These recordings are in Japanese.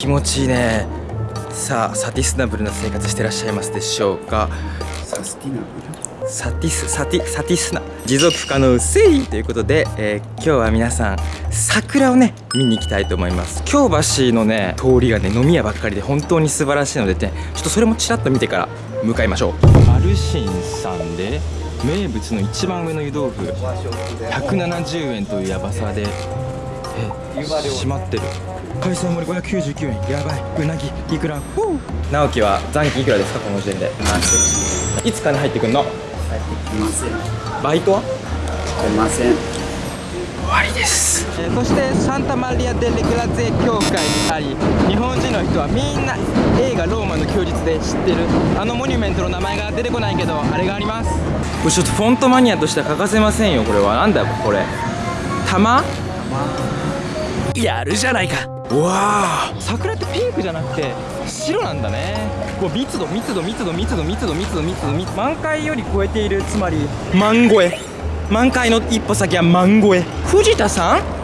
気持ちいいね。さあサスティナブルな生活してらっしゃいますでしょうか。サティナブル？サティスサティサティスナ。持続可能性。ということで、えー今日は皆さん桜をね見に行きたいと思います。京橋のね通りがね飲み屋ばっかりで本当に素晴らしいのでねちょっとそれもちらっと見てから向かいましょう。マルシンさんで名物の一番上の湯豆腐。170円というヤバさでえ閉まってる。海鮮盛り599円。やばい。うなぎ。いくら？直樹は残金いくらですか？この時点で。い。つ金入ってくんの？入ってきませんバイトは？出ません。終わりです、えーそしてサンタマリア・デ・レグラゼ教会にあり日本人の人はみんな映画「ローマの休日」で知ってる。あのモニュメントの名前が出てこないけどあれがあります。これちょっとフォントマニアとしては欠かせませんよこれは。なんだよこれ。玉？やるじゃないかうわあ桜ってピンクじゃなくて白なんだね。こう密度密度密度密度密度密度密度密度満開より超えているつまり。満超え。満開の一歩先は満超え。藤田さん？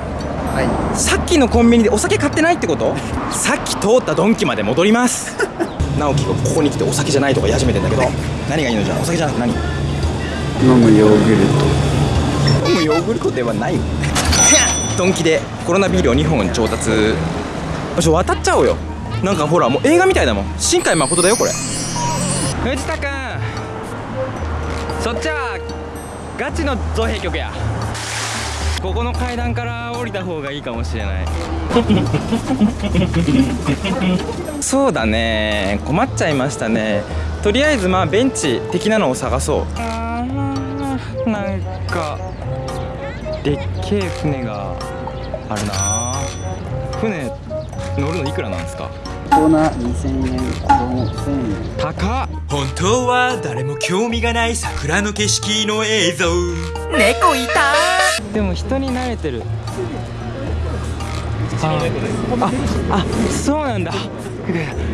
はさっきのコンビニでお酒買ってないってこと？さっき通ったドンキまで戻ります。直樹がここに来てお酒じゃないとか言い始めてんだけど。何がいいのじゃあ？お酒じゃなくて何？い飲むヨーグル飲むヨーグルトではない。ドンキでコロナビールを2本調達ちょ渡っちゃおうよ。なんかほらもう映画みたいだもん。新海誠だよこれ。藤田君。そっちはガチの造幣局や。ここの階段から降りた方がいいかもしれない。そうだね。困っちゃいましたね。とりあえずまあベンチ的なのを探そう。あーなんかでっけえ船があるな。船乗るのいくらなんですか？トコーナ2000円子供1000円。高っ本当は誰も興味がない桜の景色の映像。猫いたでも人に慣れてる。あああそうなんだ。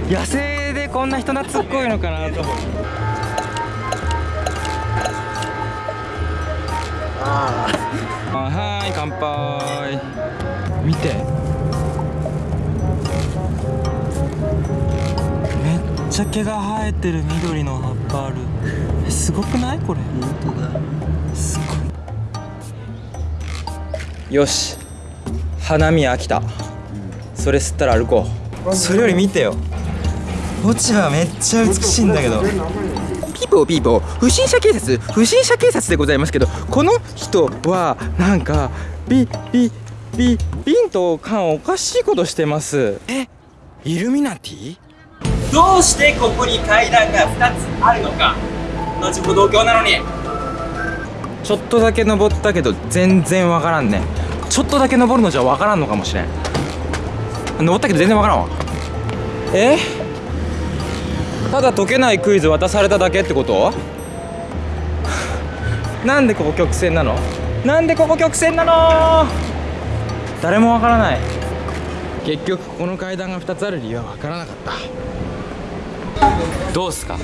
野生でこんな人懐っこいのかなと。あはーい乾杯。見てめっちゃ毛が生えてる緑の葉っぱある。えすごくない？これ。本当だすごい。よし。花見飽きた。それ吸ったら歩こう。それより見てよ。落ち葉めっちゃ美しいんだけど。ピーポーピーポー。不審者警察。不審者警察でございますけどこの人はなんかビビビビンと缶おかしいことしてます。えイルミナティ？どうしてここに階段が2つあるのか？同じ歩道橋なのに。ちょっとだけ登ったけど全然わからんね。ちょっとだけ登るのじゃわからんのかもしれん。登ったけど全然わからんわ。え？ただ解けないクイズ渡されただけってこと？なんでここ曲線なの？なんでここ曲線なの？誰もわからない。結局この階段が2つある理由はわからなかった。どうすか？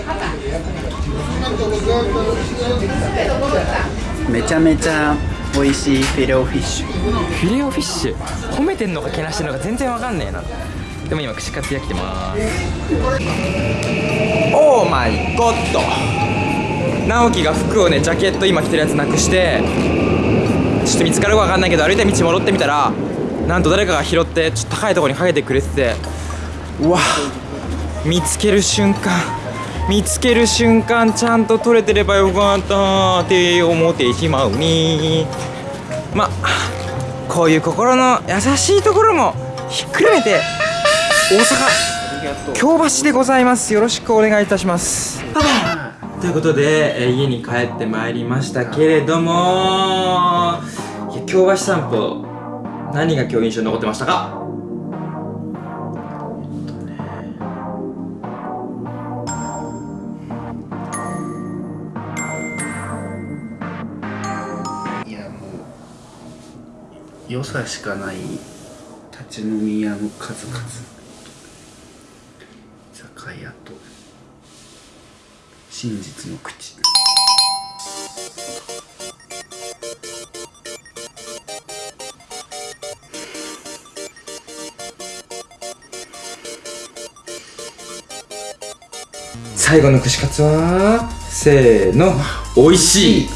めちゃめちゃ美味しいフィレオフィッシュ。フィレオフィッシュ？褒めてんのかけなしてんのか全然わかんねえな。でも今串カツ焼きてます。オーマイゴッド直樹が服をねジャケット今着てるやつなくしてちょっと見つかるかわかんないけど歩いた道戻ってみたらなんと誰かが拾ってちょっと高いところにかけてくれてて。うわ見つける瞬間。見つける瞬間ちゃんと取れてればよかったって思ってしまうに。まあこういう心の優しいところもひっくるめて大阪京橋でございます。よろしくお願いいたします。ということで、え家に帰ってまいりましたけれども京橋散歩何が今日印象に残ってましたか？ねもう良さしかない立ち飲み屋の数々。居酒屋と。真実の口。最後の串カツはせーの。美味しい。